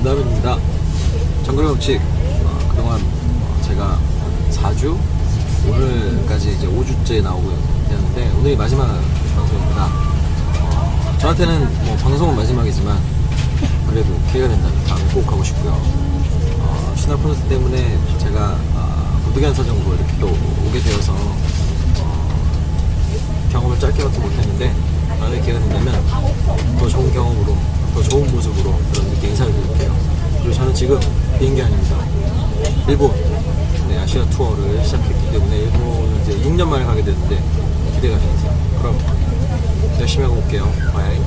하빈입니다. 정글 법칙 어, 그동안 어, 제가 4주 오늘까지 이제 5주째 나오고 있는데 오늘이 마지막 방송입니다. 어, 저한테는 뭐 방송은 마지막이지만 그래도 기회가 된다면 다음에 꼭 가고 싶고요. 어, 신화 콘서트 때문에 제가 어, 무드견 사정으로 이렇게 또 오게 되어서 어, 경험을 짧게밖에 못했는데 다음에 기회가 된다면 더 좋은 경험으로 더 좋은 모습으로 지금 비행기 아닙니다. 일본. 네, 아시아 투어를 시작했기 때문에 일본 이제 6년 만에 가게 되는데 기대가 됩니다 그럼 열심히 하고 올게요. bye